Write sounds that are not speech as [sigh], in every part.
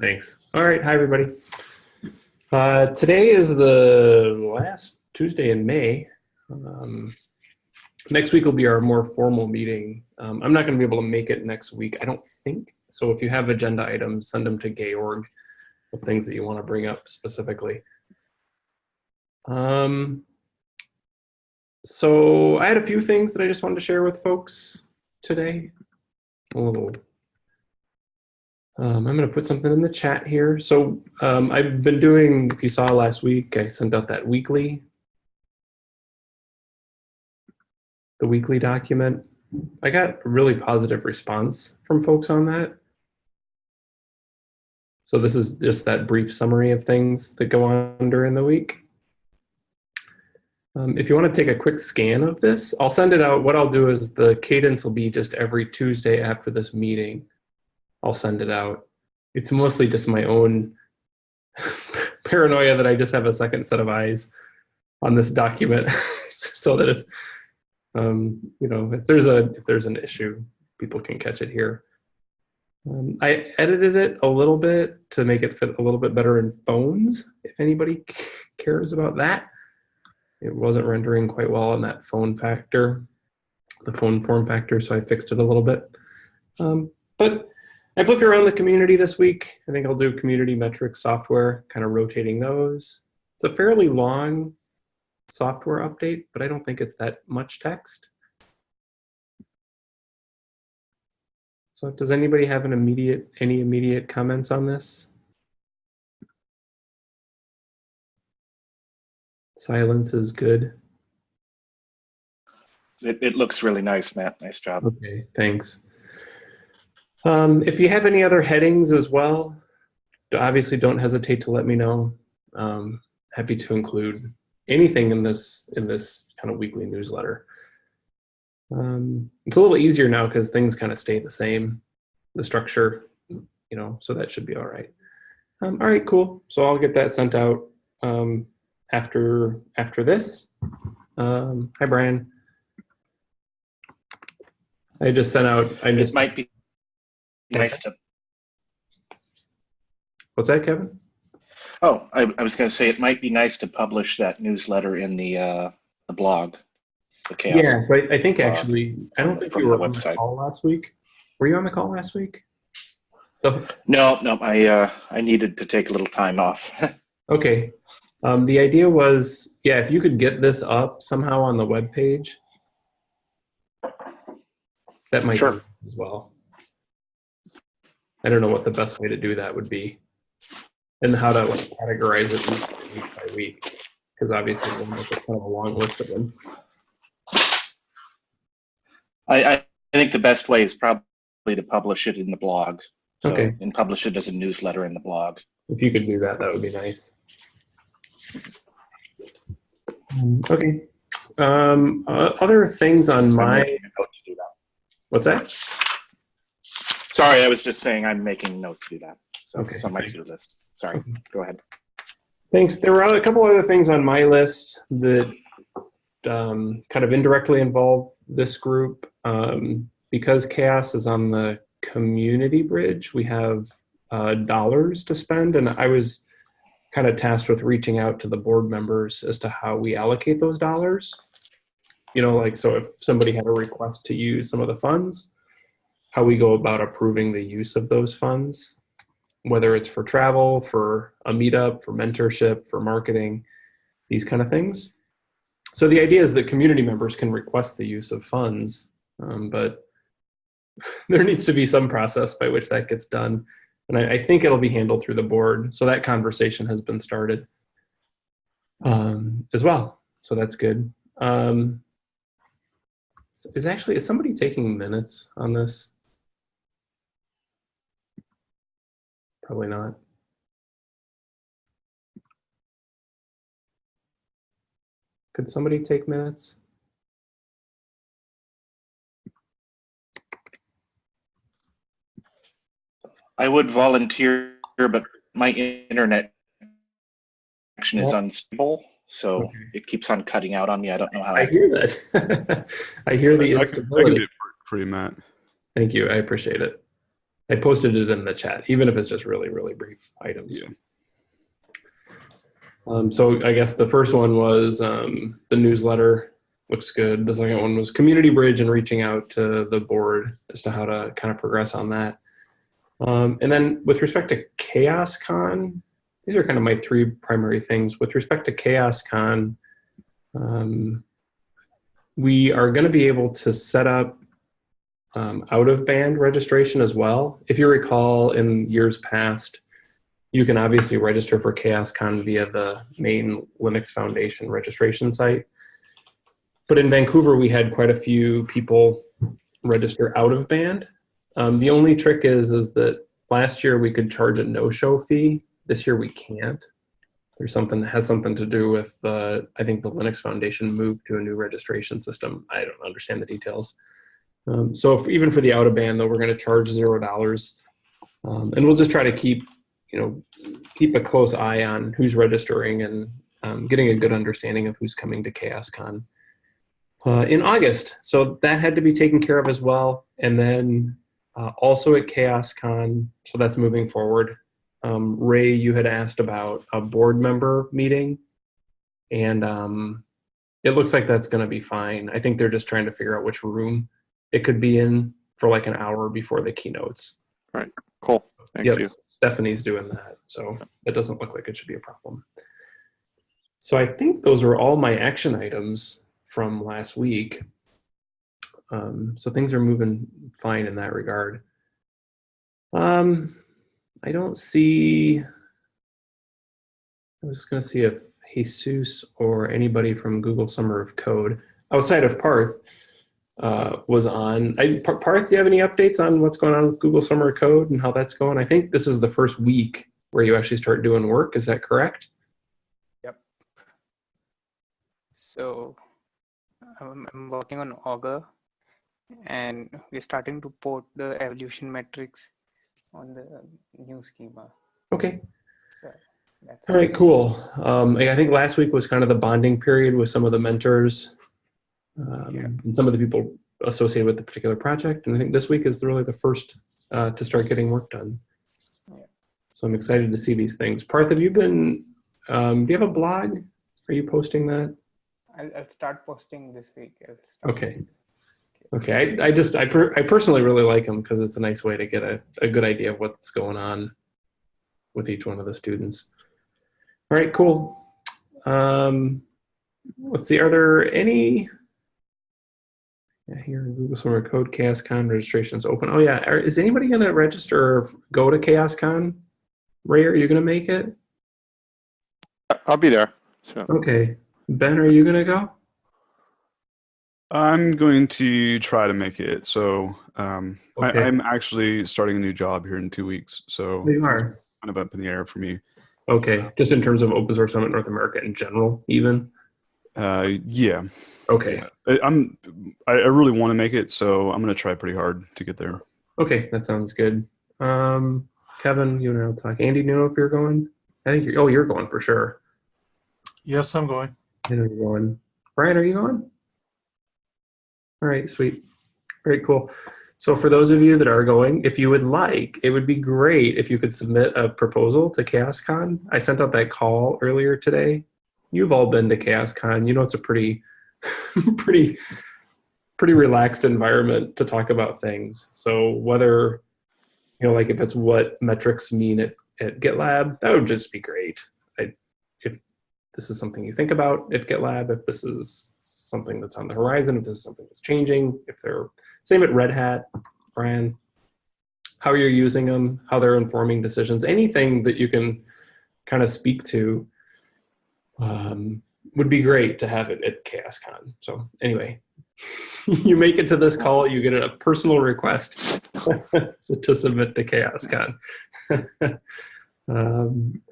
Thanks. All right. Hi, everybody. Uh, today is the last Tuesday in May. Um, next week will be our more formal meeting. Um, I'm not going to be able to make it next week, I don't think. So if you have agenda items, send them to Georg of things that you want to bring up specifically. Um, so I had a few things that I just wanted to share with folks today. A little um, I'm going to put something in the chat here. So um, I've been doing, if you saw last week, I sent out that weekly, the weekly document. I got a really positive response from folks on that. So this is just that brief summary of things that go on during the week. Um, if you want to take a quick scan of this, I'll send it out. What I'll do is the cadence will be just every Tuesday after this meeting. I'll send it out. It's mostly just my own [laughs] paranoia that I just have a second set of eyes on this document [laughs] so that if um, you know if there's a if there's an issue people can catch it here. Um, I edited it a little bit to make it fit a little bit better in phones if anybody cares about that. It wasn't rendering quite well on that phone factor the phone form factor so I fixed it a little bit. Um, but I've looked around the community this week. I think I'll do community metrics software, kind of rotating those. It's a fairly long software update, but I don't think it's that much text. So does anybody have an immediate, any immediate comments on this? Silence is good. It, it looks really nice, Matt. Nice job. Okay, thanks. Um, if you have any other headings as well, obviously don't hesitate to let me know. Um, happy to include anything in this in this kind of weekly newsletter. Um, it's a little easier now because things kind of stay the same, the structure, you know, so that should be all right. Um, all right, cool. So I'll get that sent out um, after after this. Um, hi, Brian. I just sent out. I This just might be nice to, What's that, Kevin? oh, I, I was gonna say, it might be nice to publish that newsletter in the, uh, the blog, the CHAOSS. Yeah, so I, I think uh, actually, I don't think from you the were on the website. call last week. Were you on the call last week? Oh, No, no, I, uh, I needed to take a little time off. [laughs] okay. Um, the idea was, yeah, if you could get this up somehow on the web page, that might Sure. be as well. I don't know what the best way to do that would be, and how to like categorize it week, by week, because obviously we'll make a kind of a long list of them. I, I think the best way is probably to publish it in the blog. So, Okay. and publish it as a newsletter in the blog. If you could do that, that would be nice. Um, Okay. Um, uh, other things on my, making a note to do that. what's that? Sorry, I was just saying I'm making note to do that. So Okay, it's on my to-do list. Sorry, go ahead. Thanks. There were a couple other things on my list that um, kind of indirectly involve this group. Um, because CHAOSS is on the community bridge, we have uh, dollars to spend, and I was kind of tasked with reaching out to the board members as to how we allocate those dollars. You know, like, so if somebody had a request to use some of the funds, how we go about approving the use of those funds whether it's for travel, for a meetup, for mentorship, for marketing, these kind of things. So the idea is that community members can request the use of funds, um, but [laughs] there needs to be some process by which that gets done. And I, I think it'll be handled through the board. So that conversation has been started um, as well. So that's good. Um, is actually, is somebody taking minutes on this? Probably not. Could somebody take minutes? I would volunteer, but my internet connection is Well- unstable, so Okay. it keeps on cutting out on me. I don't know how. I hear that. [laughs] I hear the I can, I can instability. do it for, for you, Matt. Thank you. I appreciate it. I posted it in the chat, even if it's just really, really brief items. Yeah. Um, so I guess the first one was um, the newsletter looks good. The second one was community bridge and reaching out to the board as to how to kind of progress on that. Um, and then with respect to Chaos Con, these are kind of my three primary things. With respect to Chaos Con, um, we are going to be able to set up um, out of band registration as well. If you recall in years past, you can obviously register for ChaosCon via the main Linux Foundation registration site. But in Vancouver, we had quite a few people register out of band. Um, the only trick is, is that last year we could charge a no-show fee. This year we can't. There's something that has something to do with the, I think the Linux Foundation moved to a new registration system. I don't understand the details. Um, so if, even for the out of band though, we're gonna charge zero dollars. Um, and we'll just try to keep, you know, keep a close eye on who's registering and um, getting a good understanding of who's coming to ChaosCon uh, in August. So that had to be taken care of as well. And then uh, also at ChaosCon, so that's moving forward. Um, Ray, you had asked about a board member meeting, and um, it looks like that's going to be fine. I think they're just trying to figure out which room it could be in for like an hour before the keynotes. Right. Cool. Thank Yep, you. Stephanie's doing that, so it doesn't look like it should be a problem. So I think those are all my action items from last week. Um, so things are moving fine in that regard. Um, I don't see. I was going to see if Jesus or anybody from Google Summer of Code outside of Parth uh, was on. I, Parth, do you have any updates on what's going on with Google Summer of Code and how that's going? I think this is the first week where you actually start doing work. Is that correct? Yep. So um, I'm working on Augur and we're starting to port the evolution metrics on the new schema. Okay. So that's All right, cool. Um, I think last week was kind of the bonding period with some of the mentors um, Yeah. and some of the people associated with the particular project. And I think this week is really the first uh, to start getting work done. Yeah. So I'm excited to see these things. Parth, have you been, um, do you have a blog? Are you posting that? I'll, I'll start posting this week. Okay. Okay, I, I just, I, per, I personally really like them because it's a nice way to get a, a good idea of what's going on with each one of the students. All right, cool. Um, let's see, are there any, yeah, here in Google Summer Code ChaosCon registration is open. Oh yeah, are, is anybody gonna register or go to ChaosCon? Ray, are you gonna make it? I- I'll be there. So Okay. Ben, are you gonna go? I'm going to try to make it. So um, Okay. I, I'm actually starting a new job here in two weeks. So You are. kind of up in the air for me. Okay, just in terms of Open Source Summit North America in general, even? Uh, yeah, Okay, I, I'm. I, I really want to make it, so I'm going to try pretty hard to get there. okay, that sounds good. Um, Kevin, you and I will talk. Andy, do you know if you're going? I think you're, oh, you're going for sure. Yes, I'm going. I know you're going. Brian, are you going? All right, sweet. Very cool. So for those of you that are going, if you would like, it would be great if you could submit a proposal to ChaosCon. I sent out that call earlier today. You've all been to ChaosCon. You know it's a pretty, [laughs] pretty, pretty relaxed environment to talk about things. So whether, you know, like if it's what metrics mean at, at GitLab, that would just be great. I, if this is something you think about at GitLab, if this is something that's on the horizon, if this is something that's changing, if they're same at Red Hat, Brian, how you're using them, how they're informing decisions, anything that you can kind of speak to um, would be great to have it at ChaosCon. So anyway, [laughs] you make it to this call, you get a personal request [laughs] to submit to ChaosCon. [laughs] um,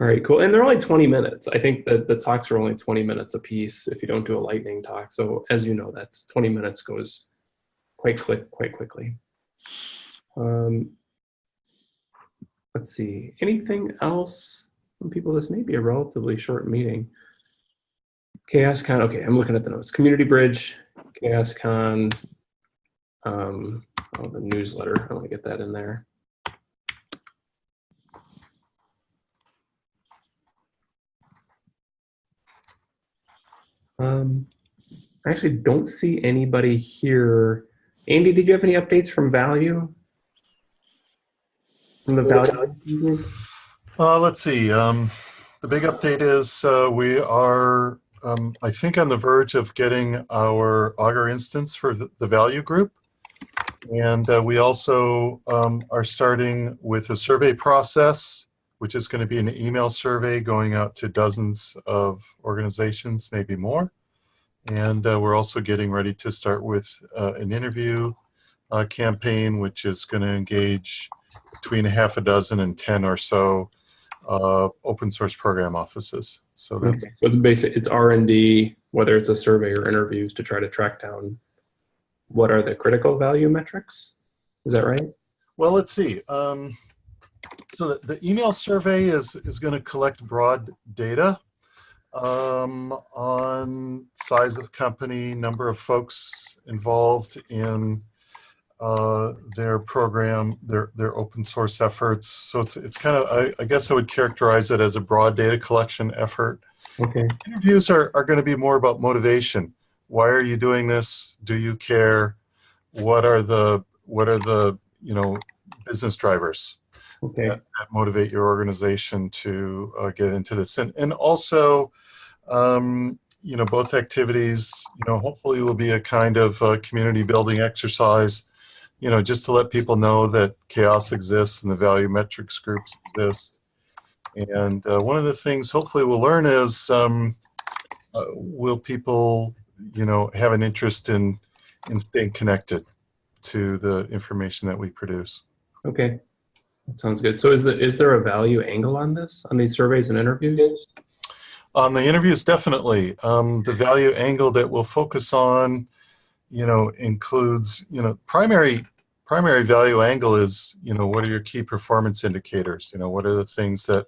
all right, cool. And they're only 20 minutes. I think that the talks are only 20 minutes a piece if you don't do a lightning talk. So as you know, that's 20 minutes goes quite quick, quite quickly. Um, let's see, anything else some people, this may be a relatively short meeting. Chaos Con, okay, I'm looking at the notes. Community Bridge, Chaos Con, um, oh, the newsletter, I want to get that in there. Um, I actually don't see anybody here. Andy, did you have any updates from Value? From the Value? Uh, let's see. Um, the big update is uh, we are, um, I think, on the verge of getting our Augur instance for the, the value group. And uh, we also um, are starting with a survey process, which is going to be an email survey going out to dozens of organizations, maybe more. And uh, we're also getting ready to start with uh, an interview uh, campaign, which is going to engage between a half a dozen and 10 or so uh, open source program offices. So that's, Okay, so it's basic, it's R and D, whether it's a survey or interviews to try to track down what are the critical value metrics? Is that right? well, let's see. Um, so the, the email survey is, is going to collect broad data um, on size of company, number of folks involved in uh, their program, their, their open source efforts. So it's, it's kind of, I, I guess I would characterize it as a broad data collection effort. Okay, interviews are, are going to be more about motivation. Why are you doing this? Do you care? What are the what are the you know business drivers okay, that, that motivate your organization to uh, get into this? And and also, um, you know, both activities, you know, hopefully will be a kind of uh, community building exercise. You know, just to let people know that CHAOSS exists and the value metrics groups exist. And uh, one of the things hopefully we'll learn is um, uh, will people, you know, have an interest in in staying connected to the information that we produce. okay. That sounds good. So is the, is there a value angle on this, on these surveys and interviews? On the interviews, definitely. Um, the value angle that we'll focus on, you know, includes, you know, primary primary value angle is, you know, what are your key performance indicators? You know, what are the things that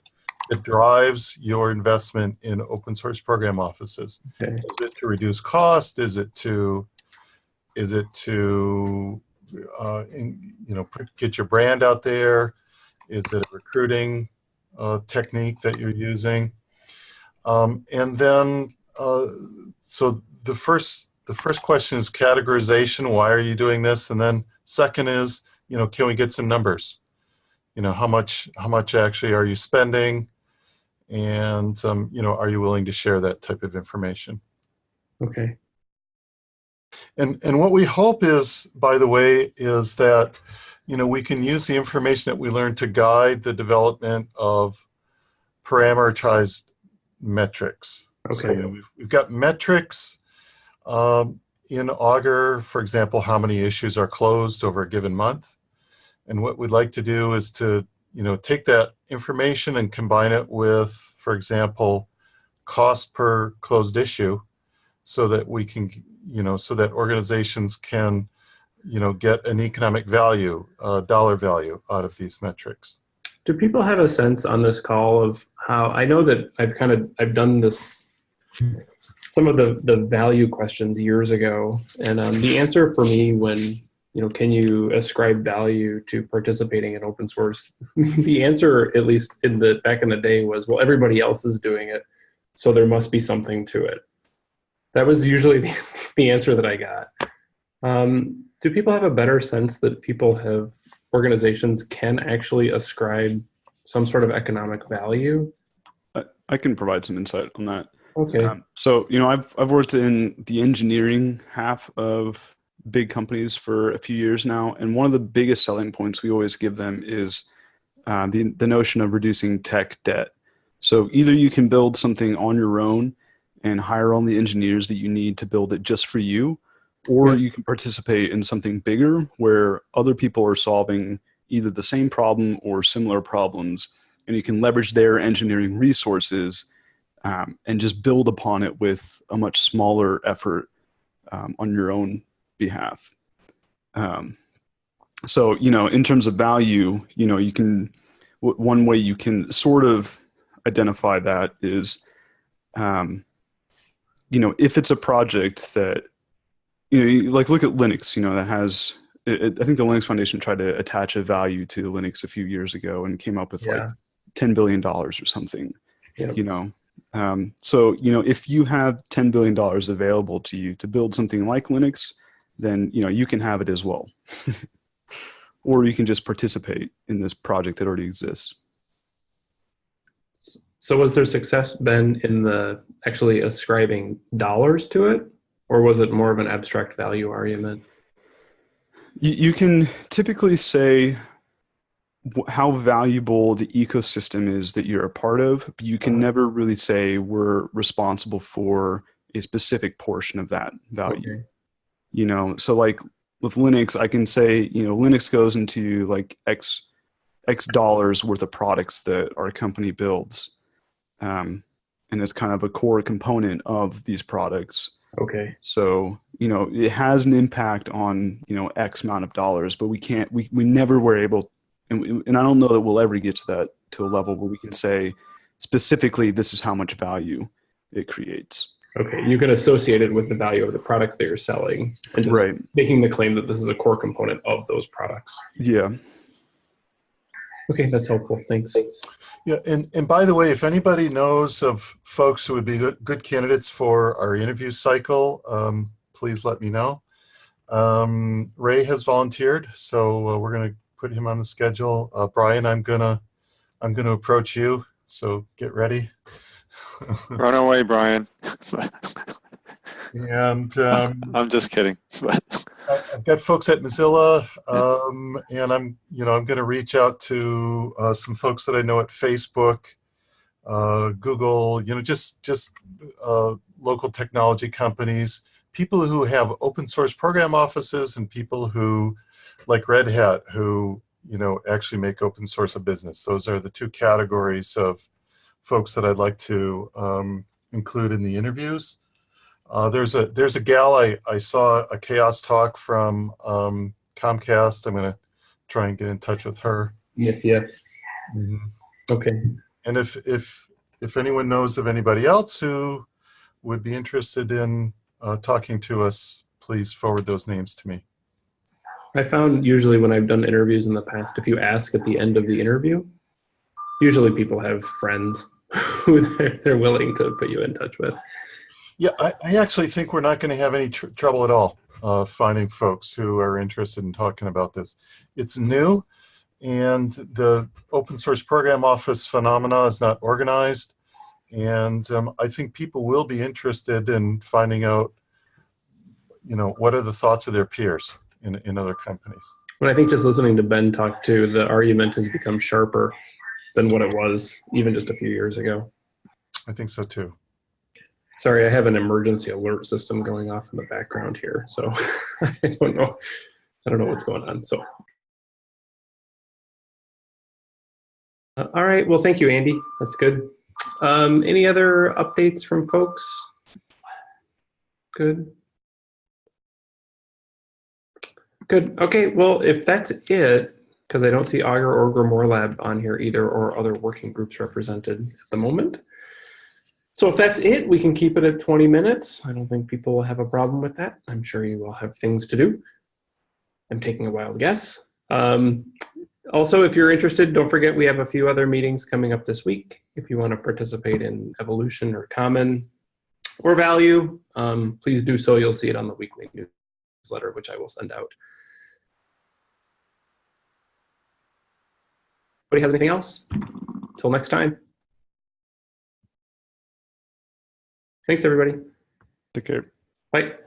that drives your investment in open source program offices? Okay, Is it to reduce cost? Is it to, is it to, uh, in, you know, put, get your brand out there? Is it a recruiting uh, technique that you're using? Um, and then, uh, so the first, the first question is categorization. Why are you doing this? And then second is, you know, can we get some numbers? You know, how much, how much actually are you spending? And, um, you know, are you willing to share that type of information? okay, And, and what we hope is, by the way, is that, you know, we can use the information that we learn to guide the development of parameterized metrics. So, you okay, know, we've, we've got metrics um, in Augur, for example, how many issues are closed over a given month. And what we'd like to do is to, you know, take that information and combine it with, for example, cost per closed issue so that we can, you know, so that organizations can, you know, get an economic value, uh, dollar value out of these metrics. Do people have a sense on this call of how, I know that I've kind of, I've done this, some of the, the value questions years ago. And um, the answer for me when, you know, can you ascribe value to participating in open source? [laughs] the answer, at least in the, back in the day was, well, everybody else is doing it. So there must be something to it. That was usually [laughs] the, answer that I got. Um, do people have a better sense that people have organizations can actually ascribe some sort of economic value. I, I can provide some insight on that. Okay. Um, so, you know, I've, I've worked in the engineering half of big companies for a few years now. And one of the biggest selling points we always give them is uh, the, the notion of reducing tech debt. So either you can build something on your own and hire all the engineers that you need to build it just for you, or Yeah. you can participate in something bigger where other people are solving either the same problem or similar problems, and you can leverage their engineering resources um, and just build upon it with a much smaller effort um, on your own behalf. Um, so, you know, in terms of value, you know, you can, one way you can sort of identify that is, um, you know, if it's a project that, you know, you- like look at Linux, you know, that has, it, I think the Linux Foundation tried to attach a value to Linux a few years ago and came up with like $10 billion or something Yep. you know Um, so, you know, if you have $10 billion available to you to build something like Linux, then, you know, you can have it as well. [laughs] or you can just participate in this project that already exists. So was there success been in the actually ascribing dollars to it? Or was it more of an abstract value argument? You, you can typically say how valuable the ecosystem is that you're a part of, but you can Uh-huh. never really say we're responsible for a specific portion of that value. Okay. You know, so like with Linux, I can say, you know, Linux goes into like X X dollars worth of products that our company builds. Um, and it's kind of a core component of these products. Okay. So, you know, it has an impact on, you know, X amount of dollars, but we can't, we, we never were able, and, we- and I don't know that we'll ever get to that, to a level where we can say specifically, this is how much value it creates. Okay. You can associate it with the value of the products that you're selling and just Right. making the claim that this is a core component of those products. Yeah. Okay, that's helpful. Thanks. Yeah, and, and by the way, if anybody knows of folks who would be good, good candidates for our interview cycle, um, please let me know. Um, Ray has volunteered, so uh, we're going to put him on the schedule. Uh, Brian, I'm gonna I'm gonna approach you, so get ready. [laughs] Run away, Brian. and um, [laughs] I'm just kidding. I've got folks at Mozilla, um, and I'm, you know, I'm going to reach out to uh, some folks that I know at Facebook, uh, Google, you know, just just uh, local technology companies, people who have open source program offices, and people who, like Red Hat, who you know actually make open source a business. Those are the two categories of folks that I'd like to um, include in the interviews. Uh, there's a there's a gal I, I saw a CHAOSS talk from um, Comcast. I'm gonna try and get in touch with her. Nithya. Okay. And if if if anyone knows of anybody else who would be interested in uh, talking to us, please forward those names to me. I found usually when I've done interviews in the past, if you ask at the end of the interview, usually people have friends [laughs] who they're, they're willing to put you in touch with. Yeah, I, I actually think we're not going to have any tr- trouble at all uh, finding folks who are interested in talking about this. It's new, and the open source program office phenomena is not organized. And um, I think people will be interested in finding out, you know, what are the thoughts of their peers in, in other companies. But I think just listening to Ben talk too, the argument has become sharper than what it was even just a few years ago. I think so too. Sorry, I have an emergency alert system going off in the background here, so [laughs] I don't know. I don't know what's going on. So, Uh, all right. Well, thank you, Andy. That's good. Um, any other updates from folks? Good. Good. Okay. Well, if that's it, because I don't see Augur or Grimoire Lab on here either, or other working groups represented at the moment. So if that's it, we can keep it at 20 minutes. I don't think people will have a problem with that. I'm sure you will have things to do. I'm taking a wild guess. Um, also, if you're interested, don't forget we have a few other meetings coming up this week. If you want to participate in evolution or common or value, um, please do so. You'll see it on the weekly newsletter, which I will send out. Anybody has anything else? Till next time. Thanks, everybody. Take care. Bye.